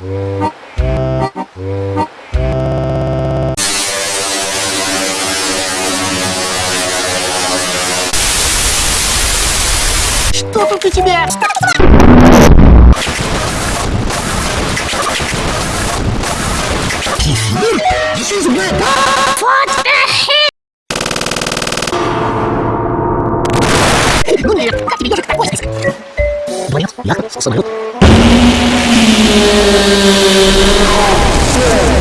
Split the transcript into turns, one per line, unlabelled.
Что тут у тебя? Кефир? Еще зубная
What the?
Ну нет, как тебе ежик такой список? Дворец, яхта, самолет.